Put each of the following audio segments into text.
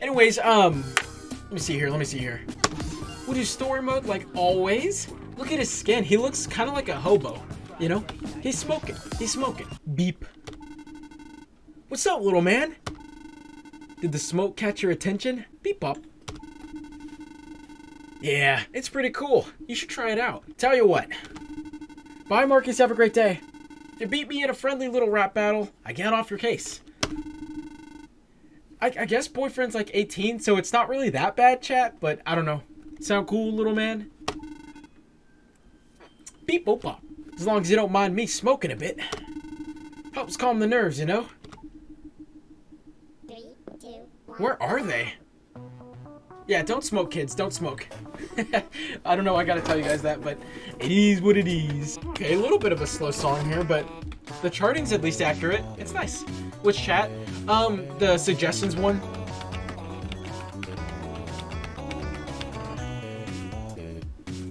Anyways, um, let me see here. Let me see here. We'll do story mode like always. Look at his skin. He looks kind of like a hobo. You know? He's smoking. He's smoking. Beep. What's up, little man? Did the smoke catch your attention? Beep up. Yeah, it's pretty cool. You should try it out. Tell you what. Bye, Marcus. Have a great day. You beat me in a friendly little rap battle, I get off your case. I, I guess boyfriend's like 18, so it's not really that bad, chat, but I don't know. Sound cool, little man? Beep boop bop. As long as you don't mind me smoking a bit. Helps calm the nerves, you know? Three, two, one. Where are they? Yeah, don't smoke, kids. Don't smoke. I don't know. I gotta tell you guys that, but it is what it is. Okay, a little bit of a slow song here, but the charting's at least accurate. It's nice. Which chat? Um, the suggestions one.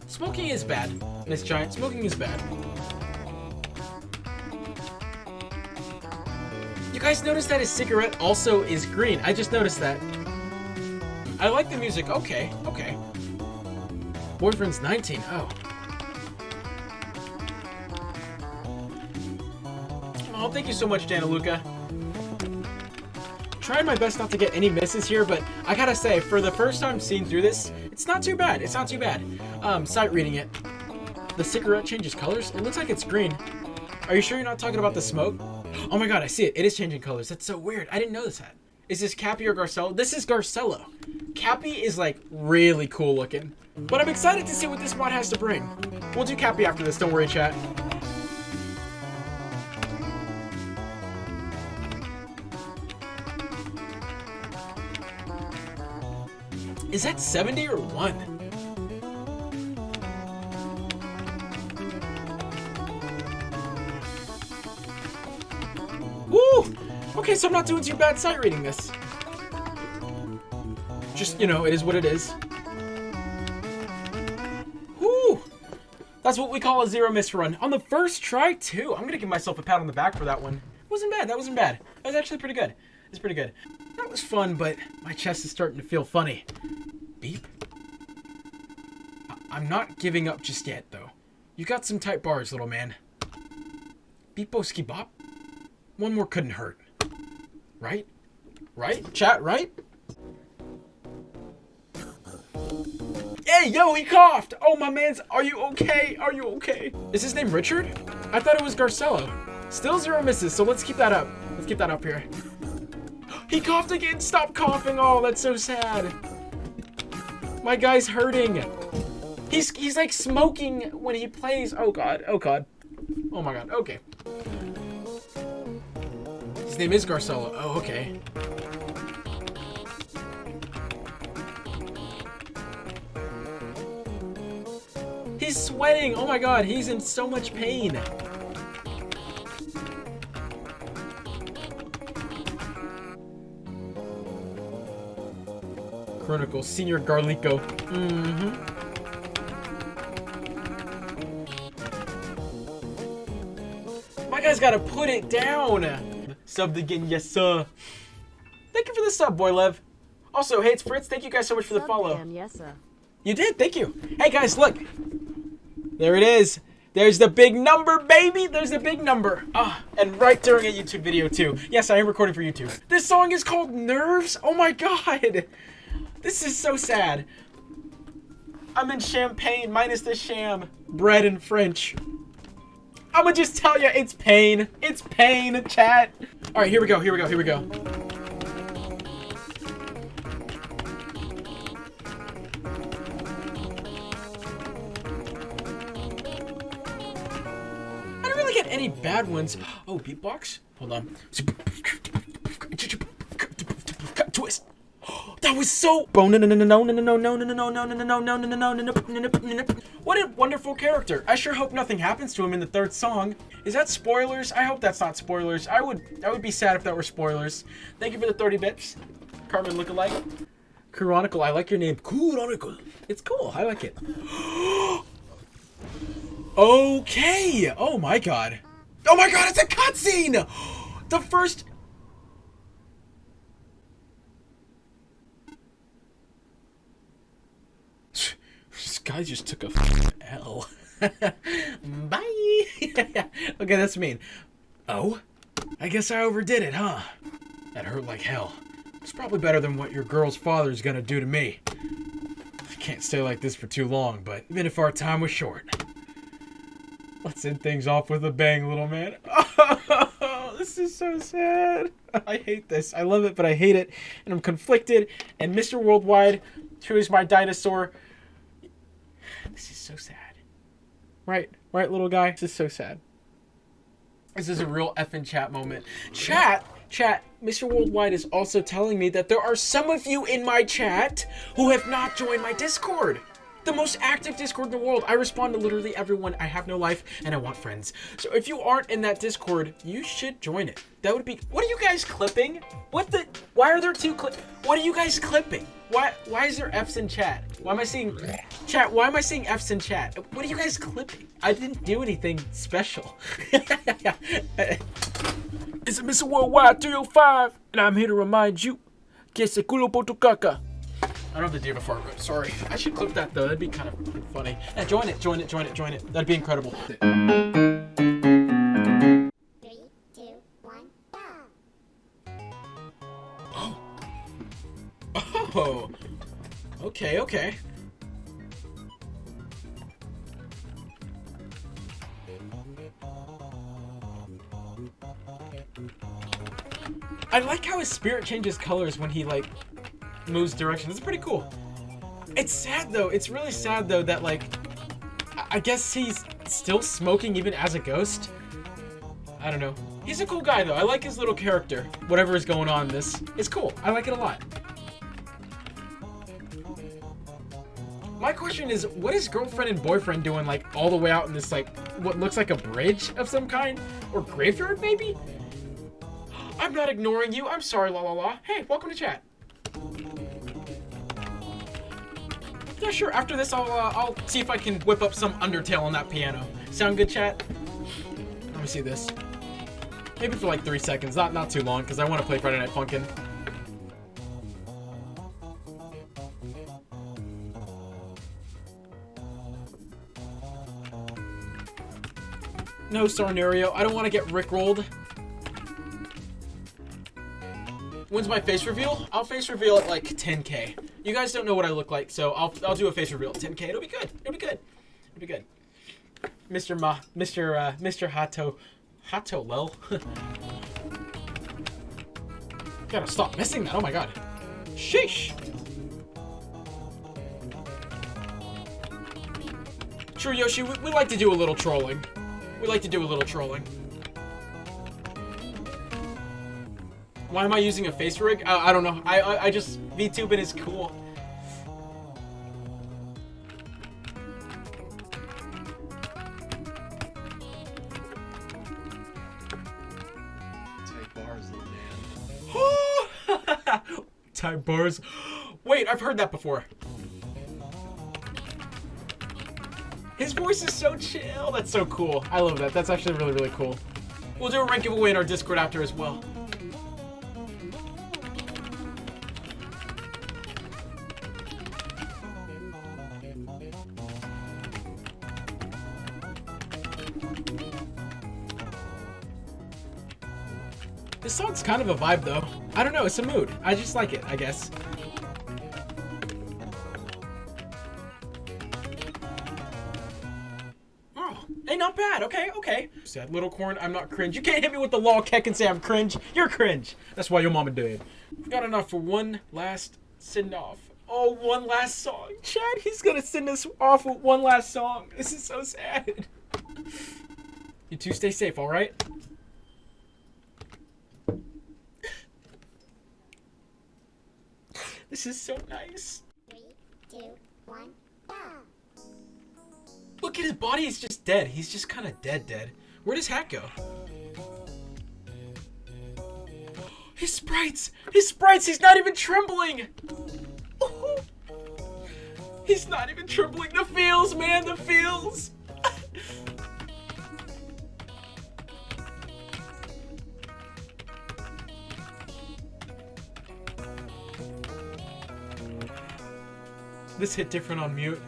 Smoking is bad, Miss Giant. Smoking is bad. You guys notice that his cigarette also is green. I just noticed that. I like the music. Okay, okay. Boyfriend's 19. Oh. Oh, thank you so much, Dana Luca. Trying my best not to get any misses here, but I gotta say, for the first time seeing through this, it's not too bad. It's not too bad. Um, sight reading it. The cigarette changes colors. It looks like it's green. Are you sure you're not talking about the smoke? Oh my god, I see it. It is changing colors. That's so weird. I didn't notice that. Is this Cappy or Garcello? This is Garcello. Cappy is like really cool looking. But I'm excited to see what this mod has to bring. We'll do Cappy after this, don't worry chat. Is that 70 or 1? Woo! Okay, so I'm not doing too bad sight reading this. Just, you know, it is what it is. That's what we call a zero miss run. On the first try, too. I'm gonna give myself a pat on the back for that one. Wasn't bad, that wasn't bad. That was actually pretty good. It's pretty good. That was fun, but my chest is starting to feel funny. Beep. I- I'm not giving up just yet, though. You got some tight bars, little man. Beeposki bop. One more couldn't hurt. Right? Right? Chat, right? Hey, yo, he coughed! Oh, my man's, are you okay? Are you okay? Is his name Richard? I thought it was Garcello. Still zero misses, so let's keep that up. Let's keep that up here. He coughed again! Stop coughing! Oh, that's so sad. My guy's hurting. He's, he's like smoking when he plays. Oh, God. Oh, God. Oh, my God. Okay. His name is Garcello. Oh, okay. He's sweating. Oh my god, he's in so much pain. Chronicle, Senior Garlico. Mm-hmm. My guy's gotta put it down. Sub again, yes sir. Thank you for the sub, boy Lev. Also, hey, it's Fritz. Thank you guys so much for the follow. Damn, yes, sir. You did, thank you. Hey guys, look. There it is. There's the big number, baby. There's the big number. Ah, and right during a YouTube video too. Yes, I am recording for YouTube. This song is called Nerves. Oh my god. This is so sad. I'm in champagne minus the sham. Bread and French. I'ma just tell you, it's pain. It's pain, chat. All right, here we go. Here we go. Here we go. I didn't really get any bad ones. Oh, beatbox? Hold on. Twist. That was so. No no no no no no no no no no no no no no no no no no What a wonderful character. I sure hope nothing happens to him in the third song. Is that spoilers? I hope that's not spoilers. I would I would be sad if that were spoilers. Thank you for the 30 bits. Carmen lookalike. Chronicle, I like your name. Chronicle. It's cool. I like it. Okay. Oh my god. Oh my god, it's a cutscene! The first... guy just took a L. Bye. okay, that's mean. Oh? I guess I overdid it, huh? That hurt like hell. It's probably better than what your girl's father's gonna do to me. I can't stay like this for too long, but even if our time was short. Let's end things off with a bang, little man. This is so sad. I hate this. I love it, but I hate it. And I'm conflicted. And Mr. Worldwide, who is my dinosaur. This is so sad. Right, right, little guy? This is so sad. This is a real effing chat moment. Chat, chat, Mr. Worldwide is also telling me that there are some of you in my chat who have not joined my Discord. The most active Discord in the world. I respond to literally everyone. I have no life and I want friends. So if you aren't in that Discord, you should join it. That would be. What are you guys clipping? What the? Why are there two clips? What are you guys clipping? Why? Why is there F's in chat? Why am I seeing chat? Why am I seeing F's in chat? What are you guys clipping? I didn't do anything special. it's a Mr. Worldwide 305, and I'm here to remind you que se culo por tu caca. I don't have the diva before, but sorry. I should clip that though. That'd be kind of funny. Yeah, join it, join it, join it, join it. That'd be incredible. Three, two, one, go! Oh. oh. Okay, okay. I like how his spirit changes colors when he like moves direction. It's pretty cool. It's sad though. It's really sad though that like I- guess he's still smoking even as a ghost. I don't know. He's a cool guy though. I like his little character. Whatever is going on this. It's cool. I like it a lot. My question is, what is girlfriend and boyfriend doing like all the way out in this like what looks like a bridge of some kind? Or graveyard maybe? I'm not ignoring you. I'm sorry, la la la. Hey, welcome to chat. Yeah, sure. After this, I'll uh, I'll see if I can whip up some Undertale on that piano. Sound good, chat? Let me see this. Maybe for like three seconds, not not too long, because I want to play Friday Night Funkin'. No, Sarnario, I don't want to get rickrolled. When's my face reveal? I'll face reveal at like 10k. You guys don't know what I look like, so I'll I'll do a face reveal at 10k. It'll be good. It'll be good. It'll be good. Mr. Ma, Mr. Uh, Mr. Hato, Hato Lel. Gotta stop missing that. Oh my god. Sheesh. Sure, Yoshi. We, we like to do a little trolling. We like to do a little trolling. Why am I using a face rig? I, I don't know. I, I I just VTubing is cool. Type bars, little man. Type bars. Wait, I've heard that before. His voice is so chill. That's so cool. I love that. That's actually really, really cool. We'll do a rank giveaway in our Discord after as well. This song's kind of a vibe though. I don't know, it's a mood. I just like it, I guess. Oh, hey, not bad. Okay, okay. Said little corn, I'm not cringe. You can't hit me with the law keck and say I'm cringe. You're cringe. That's why your mama dead. Got enough for one last send off. Oh, one last song. Chad, he's gonna send us off with one last song. This is so sad. You two stay safe, alright? This is so nice. Three, two, one, go! Look at his body, he's just dead. He's just kind of dead, dead. Where does Hat go? His sprites! His sprites! He's not even trembling! He's not even trembling. The feels, man, the feels! This hit different on mute.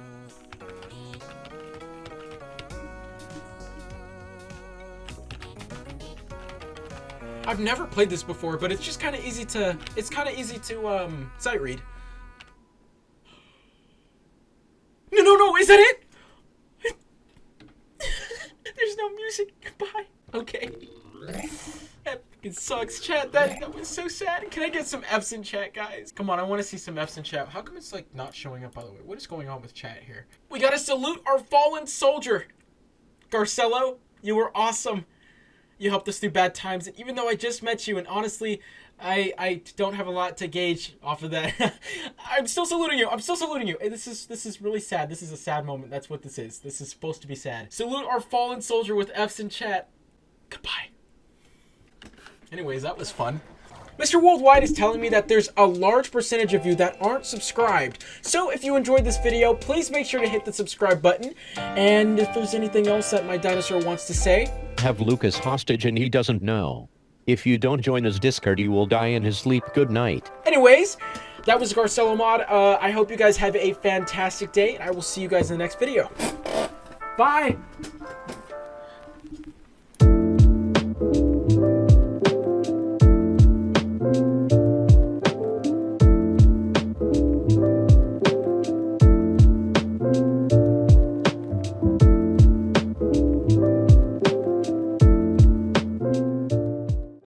I've never played this before, but it's just kind of easy to, it's kind of easy to, um, sight read. No, no, no, is that it? There's no music, goodbye. Okay. Fucking sucks, chat. That that was so sad. Can I get some F's in chat, guys? Come on, I want to see some F's in chat. How come it's like not showing up? By the way, what is going on with chat here? We gotta salute our fallen soldier, Garcello. You were awesome. You helped us through bad times, and even though I just met you, and honestly, I I don't have a lot to gauge off of that. I'm still saluting you. I'm still saluting you. This is this is really sad. This is a sad moment. That's what this is. This is supposed to be sad. Salute our fallen soldier with F's in chat. Goodbye. Anyways, that was fun. Mr. Worldwide is telling me that there's a large percentage of you that aren't subscribed. So if you enjoyed this video, please make sure to hit the subscribe button. And if there's anything else that my dinosaur wants to say, have Lucas hostage and he doesn't know. If you don't join his Discord, you will die in his sleep. Good night. Anyways, that was Garcello Mod. Uh, I hope you guys have a fantastic day, and I will see you guys in the next video. Bye!